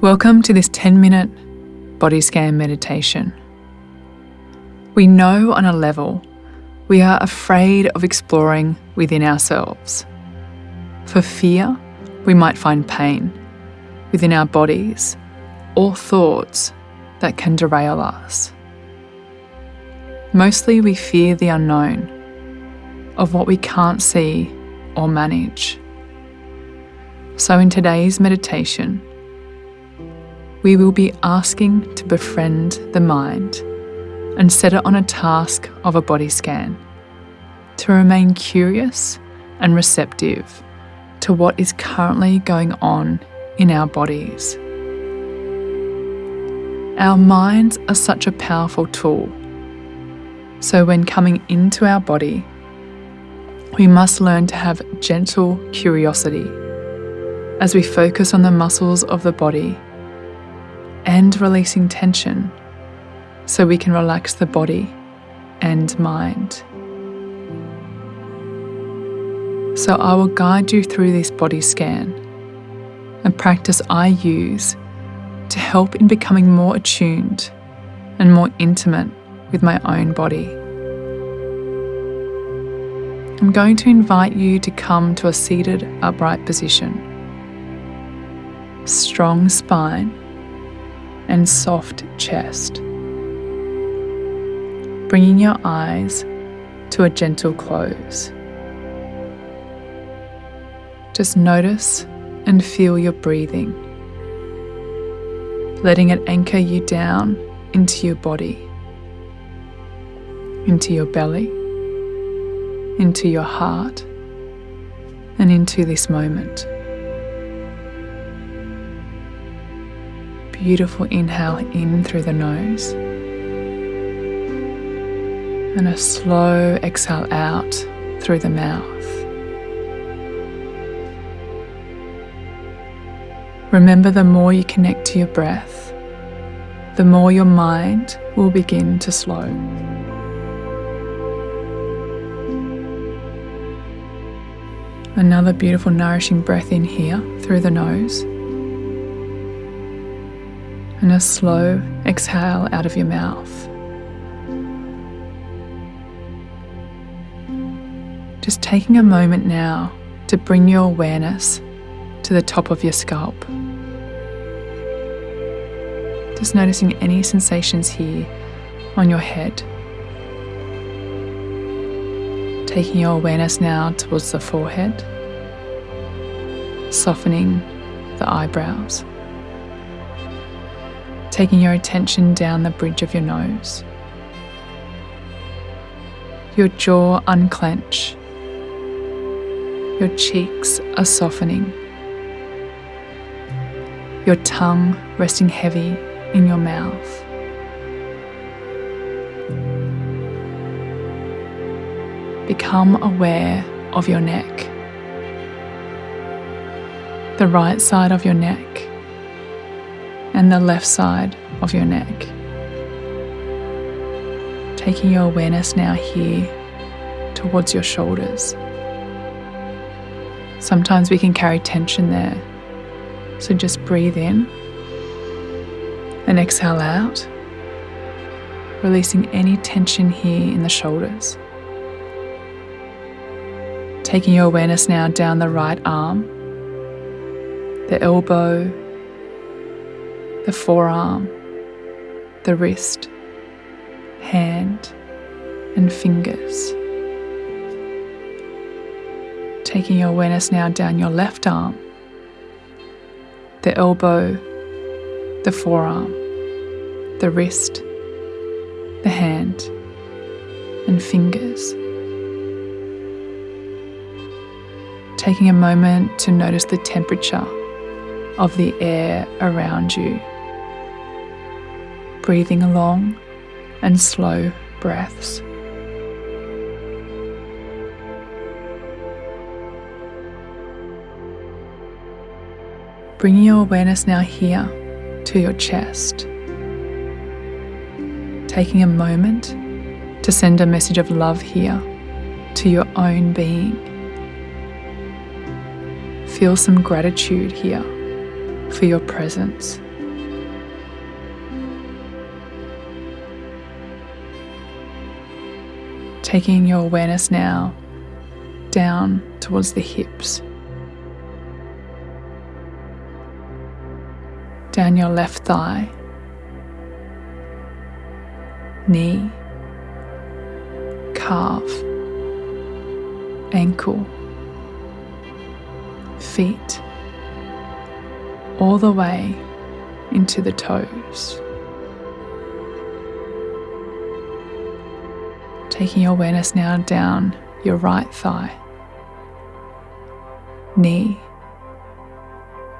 Welcome to this 10 minute body scan meditation. We know on a level we are afraid of exploring within ourselves. For fear, we might find pain within our bodies or thoughts that can derail us. Mostly, we fear the unknown of what we can't see or manage. So, in today's meditation, we will be asking to befriend the mind and set it on a task of a body scan to remain curious and receptive to what is currently going on in our bodies. Our minds are such a powerful tool. So, when coming into our body, we must learn to have gentle curiosity as we focus on the muscles of the body and releasing tension so we can relax the body and mind. So, I will guide you through this body scan a practice I use to help in becoming more attuned and more intimate with my own body. I'm going to invite you to come to a seated upright position. Strong spine and soft chest. Bringing your eyes to a gentle close. Just notice and feel your breathing, letting it anchor you down into your body, into your belly, into your heart, and into this moment. Beautiful inhale in through the nose and a slow exhale out through the mouth. Remember, the more you connect to your breath, the more your mind will begin to slow. Another beautiful, nourishing breath in here through the nose and a slow exhale out of your mouth. Just taking a moment now to bring your awareness to the top of your scalp. Just noticing any sensations here on your head. Taking your awareness now towards the forehead, softening the eyebrows taking your attention down the bridge of your nose. Your jaw unclench. Your cheeks are softening. Your tongue resting heavy in your mouth. Become aware of your neck. The right side of your neck and the left side of your neck. Taking your awareness now here towards your shoulders. Sometimes we can carry tension there, so just breathe in and exhale out, releasing any tension here in the shoulders. Taking your awareness now down the right arm, the elbow, the forearm, the wrist, hand, and fingers. Taking your awareness now down your left arm, the elbow, the forearm, the wrist, the hand, and fingers. Taking a moment to notice the temperature of the air around you breathing long and slow breaths. Bringing your awareness now here to your chest. Taking a moment to send a message of love here to your own being. Feel some gratitude here for your presence Taking your awareness now down towards the hips, down your left thigh, knee, calf, ankle, feet, all the way into the toes. Taking your awareness now down your right thigh, knee,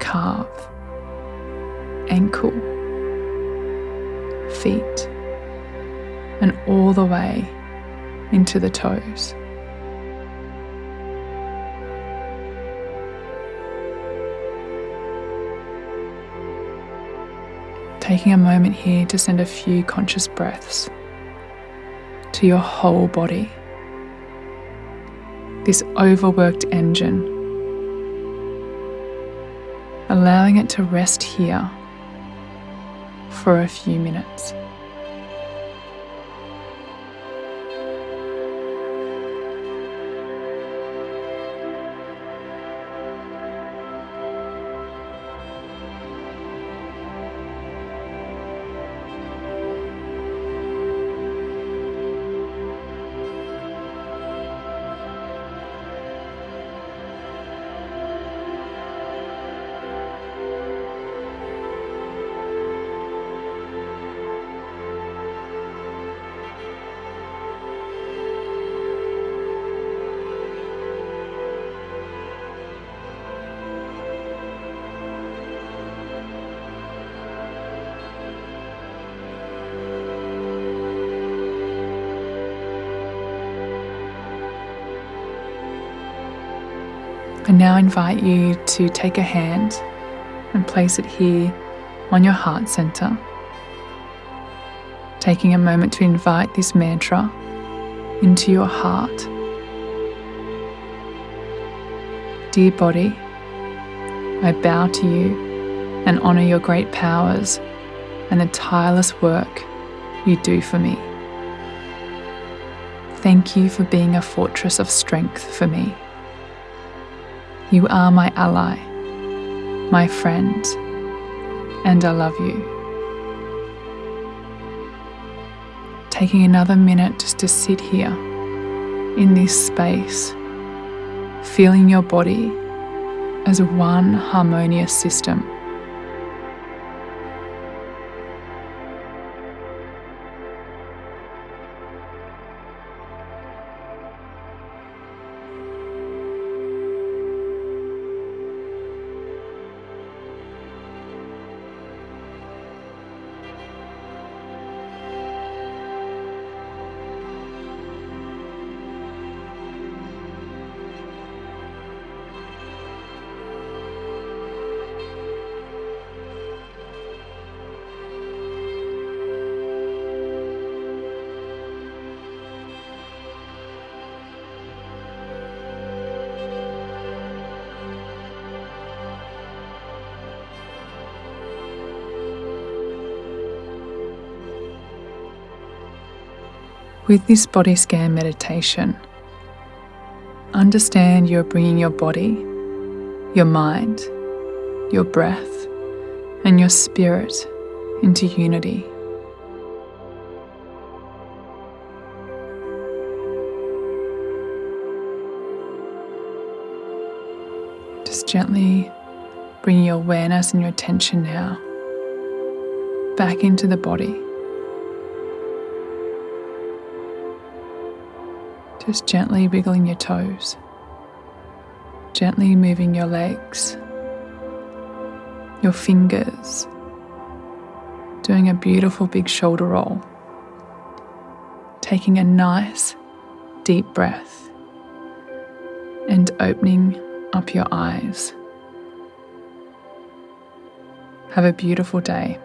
calf, ankle, feet, and all the way into the toes. Taking a moment here to send a few conscious breaths to your whole body. This overworked engine, allowing it to rest here for a few minutes. I now invite you to take a hand and place it here on your heart center. Taking a moment to invite this mantra into your heart. Dear body, I bow to you and honour your great powers and the tireless work you do for me. Thank you for being a fortress of strength for me. You are my ally, my friend, and I love you. Taking another minute just to sit here in this space, feeling your body as one harmonious system. With this body scan meditation, understand you're bringing your body, your mind, your breath, and your spirit into unity. Just gently bring your awareness and your attention now back into the body. Just gently wiggling your toes, gently moving your legs, your fingers, doing a beautiful big shoulder roll, taking a nice deep breath, and opening up your eyes. Have a beautiful day.